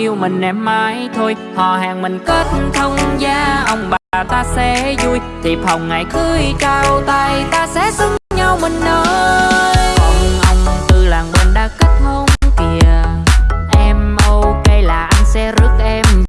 yêu mình em mãi thôi. Họ hàng mình kết thông gia, Ông bà ta sẽ vui. Thiệp hồng ngày cưới trao tay, Ta sẽ xứng